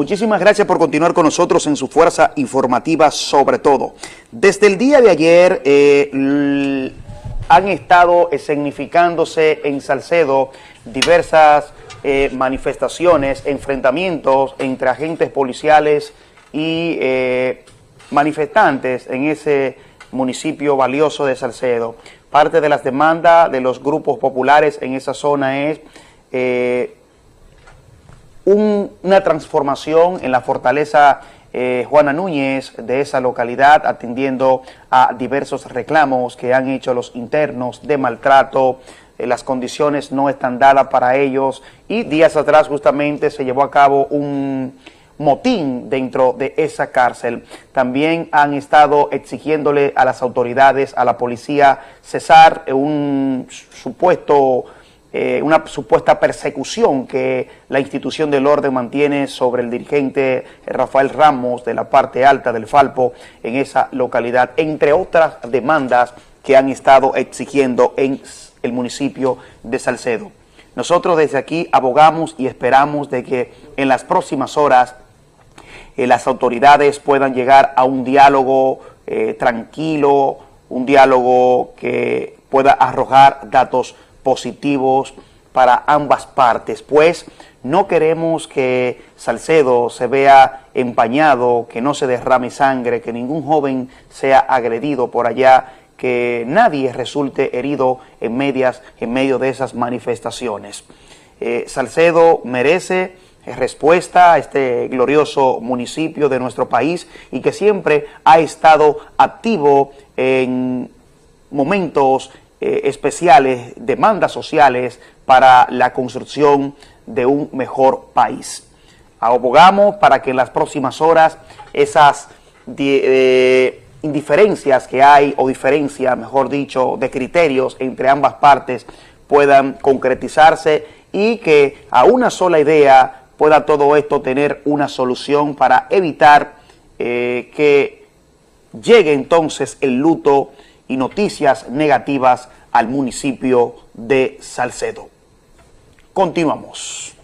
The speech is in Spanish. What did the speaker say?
Muchísimas gracias por continuar con nosotros en su fuerza informativa sobre todo. Desde el día de ayer eh, han estado significándose en Salcedo diversas eh, manifestaciones, enfrentamientos entre agentes policiales y eh, manifestantes en ese municipio valioso de Salcedo. Parte de las demandas de los grupos populares en esa zona es una transformación en la fortaleza eh, Juana Núñez de esa localidad atendiendo a diversos reclamos que han hecho los internos de maltrato, eh, las condiciones no están dadas para ellos y días atrás justamente se llevó a cabo un motín dentro de esa cárcel. También han estado exigiéndole a las autoridades, a la policía, cesar un supuesto, eh, una supuesta persecución que la institución del orden mantiene sobre el dirigente Rafael Ramos de la parte alta del Falpo en esa localidad, entre otras demandas que han estado exigiendo en el municipio de Salcedo. Nosotros desde aquí abogamos y esperamos de que en las próximas horas eh, las autoridades puedan llegar a un diálogo eh, tranquilo, un diálogo que pueda arrojar datos positivos para ambas partes, pues no queremos que Salcedo se vea empañado, que no se derrame sangre, que ningún joven sea agredido por allá, que nadie resulte herido en, medias, en medio de esas manifestaciones. Eh, Salcedo merece respuesta a este glorioso municipio de nuestro país y que siempre ha estado activo en momentos eh, especiales, demandas sociales para la construcción de un mejor país. Abogamos para que en las próximas horas esas eh, indiferencias que hay, o diferencia, mejor dicho, de criterios entre ambas partes puedan concretizarse y que a una sola idea pueda todo esto tener una solución para evitar eh, que llegue entonces el luto y noticias negativas al municipio de Salcedo. Continuamos.